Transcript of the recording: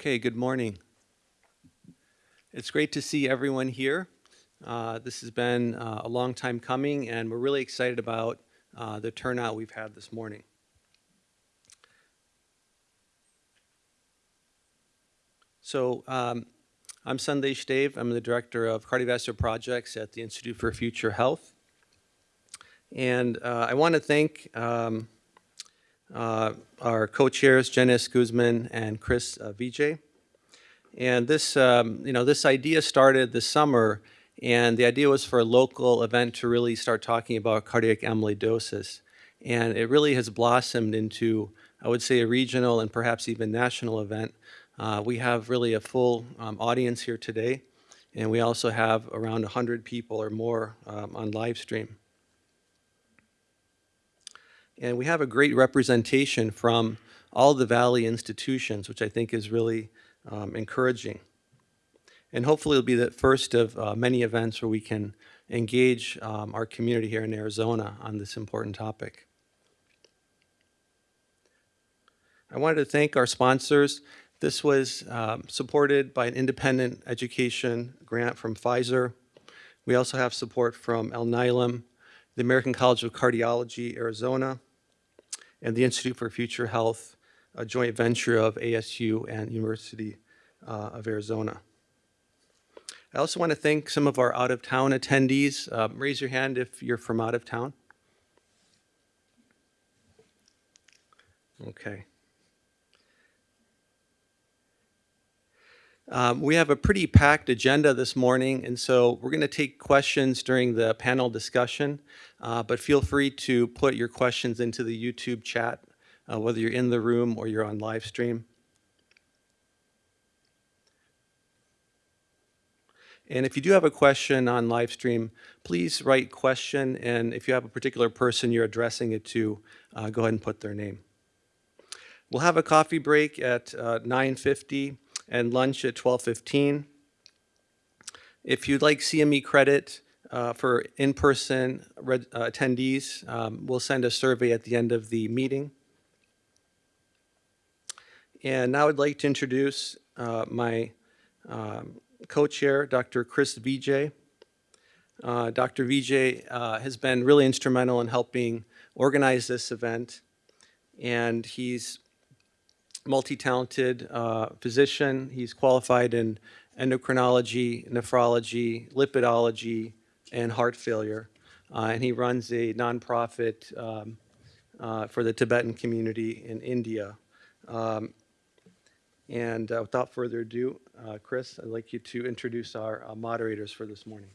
Okay, good morning. It's great to see everyone here. Uh, This has been uh, a long time coming, and we're really excited about uh, the turnout we've had this morning. So um, I'm Sandesh Dave. I'm the Director of Cardiovascular Projects at the Institute for Future Health. And uh, I want to thank um, uh, our co-chairs, Janice Guzman and Kris uh, Vijay. And this, um, you know, this idea started this summer, and the idea was for a local event to really start talking about cardiac amyloidosis. And it really has blossomed into, I would say, a regional and perhaps even national event. Uh, we have really a full um, audience here today, and we also have around 100 people or more um, on live stream. And we have a great representation from all the Valley institutions, which I think is really um, encouraging. And hopefully it'll be the first of uh, many events where we can engage um, our community here in Arizona on this important topic. I wanted to thank our sponsors. This was um, supported by an independent education grant from Pfizer. We also have support from El Alnylam, the American College of Cardiology, Arizona, and the Institute for Future Health, a joint venture of ASU and University uh, of Arizona. I also want to thank some of our out-of-town attendees. Um, raise your hand if you're from out of town. Okay. Um, we have a pretty packed agenda this morning, and so we're going to take questions during the panel discussion, uh, but feel free to put your questions into the YouTube chat, uh, whether you're in the room or you're on live stream. And if you do have a question on live stream, please write question, and if you have a particular person you're addressing it to, uh, go ahead and put their name. We'll have a coffee break at uh, 9.50 and lunch at 12.15. If you'd like CME credit uh, for in-person uh, attendees, um, we'll send a survey at the end of the meeting. And now I'd like to introduce uh, my um, co-chair, Dr. Kris Vijay. Uh, Dr. Vijay uh, has been really instrumental in helping organize this event, and he's multi-talented uh, physician. He's qualified in endocrinology, nephrology, lipidology, and heart failure. Uh, and he runs a nonprofit um, uh, for the Tibetan community in India. Um, and uh, without further ado, uh, Kris, I'd like you to introduce our uh, moderators for this morning.